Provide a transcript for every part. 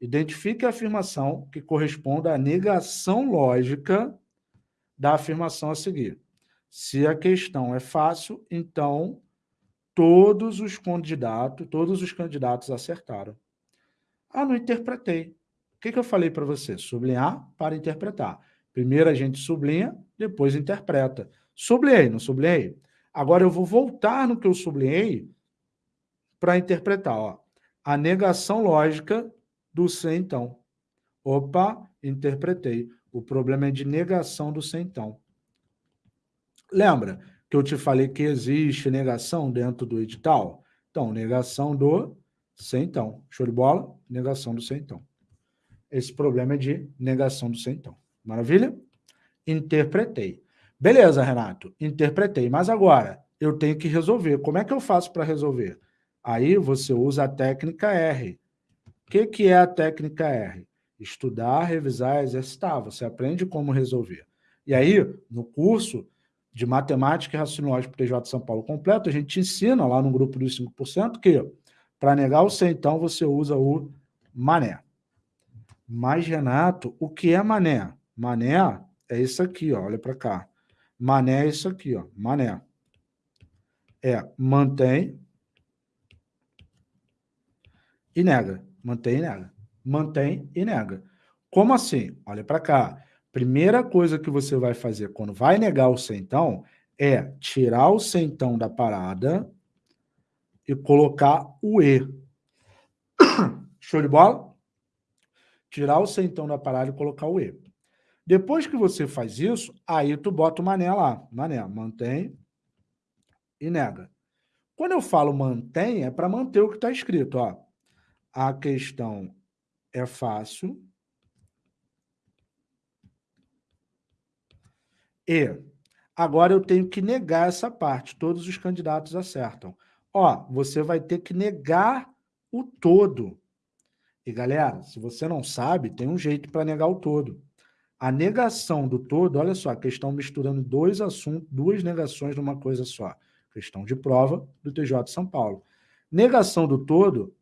Identifique a afirmação que corresponda à negação lógica da afirmação a seguir. Se a questão é fácil, então todos os candidatos, todos os candidatos acertaram. Ah, não interpretei. O que, que eu falei para você? Sublinhar para interpretar. Primeiro a gente sublinha, depois interpreta. Sublinhei, não sublinhei? Agora eu vou voltar no que eu sublinhei para interpretar. Ó. A negação lógica do ser então. Opa, interpretei. O problema é de negação do ser então. Lembra que eu te falei que existe negação dentro do edital? Então, negação do ser então. Show de bola? Negação do ser então. Esse problema é de negação do ser então. Maravilha? Interpretei. Beleza, Renato, interpretei. Mas agora, eu tenho que resolver. Como é que eu faço para resolver? Aí você usa a técnica R. O que, que é a técnica R? Estudar, revisar, exercitar. Você aprende como resolver. E aí, no curso de Matemática e Raciocínio Lógico TJ São Paulo completo, a gente ensina lá no grupo dos 5% que para negar o C, então, você usa o mané. Mas, Renato, o que é mané? Mané é isso aqui, ó, olha para cá. Mané é isso aqui, ó, mané. É mantém e nega. Mantém e nega. Mantém e nega. Como assim? Olha para cá. Primeira coisa que você vai fazer quando vai negar o centão é tirar o centão da parada e colocar o E. Show de bola? Tirar o centão da parada e colocar o E. Depois que você faz isso, aí tu bota o mané lá. Mané, mantém e nega. Quando eu falo mantém, é para manter o que está escrito. Ó. A questão é fácil. E agora eu tenho que negar essa parte. Todos os candidatos acertam. Ó, você vai ter que negar o todo. E, galera, se você não sabe, tem um jeito para negar o todo. A negação do todo, olha só, a questão misturando dois assuntos, duas negações numa coisa só. Questão de prova do TJ de São Paulo. Negação do todo,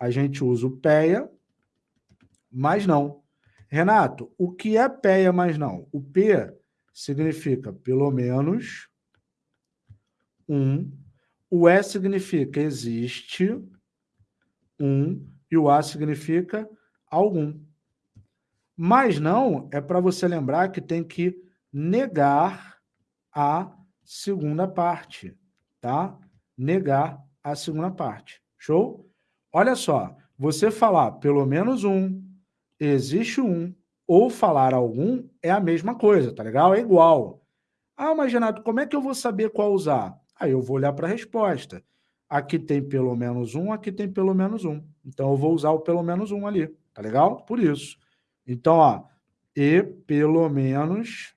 a gente usa o PEA, mas não. Renato, o que é PEA, mas não? O P significa pelo menos um, o E significa existe um, e o A significa algum. Mas não é para você lembrar que tem que negar a segunda parte, tá? Negar a segunda parte. Show? Olha só, você falar pelo menos um, existe um, ou falar algum, é a mesma coisa, tá legal? É igual. Ah, mas Renato, como é que eu vou saber qual usar? Aí eu vou olhar para a resposta. Aqui tem pelo menos um, aqui tem pelo menos um. Então eu vou usar o pelo menos um ali, tá legal? Por isso. Então, ó, e pelo menos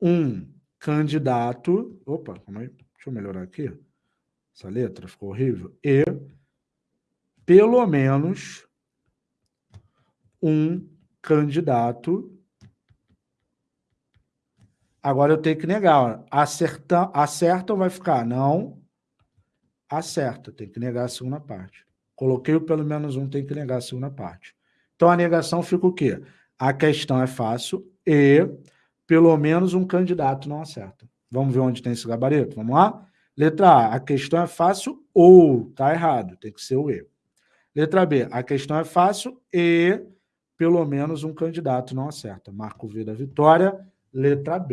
um candidato... Opa, deixa eu melhorar aqui. Essa letra ficou horrível. E pelo menos um candidato... Agora eu tenho que negar. Acerta, acerta ou vai ficar? Não. Acerta, tem que negar a segunda parte. Coloquei o pelo menos um, tem que negar a segunda parte. Então, a negação fica o quê? A questão é fácil e pelo menos um candidato não acerta. Vamos ver onde tem esse gabarito? Vamos lá? Letra A, a questão é fácil ou, tá errado, tem que ser o E. Letra B, a questão é fácil e pelo menos um candidato não acerta. Marco V da vitória, letra B.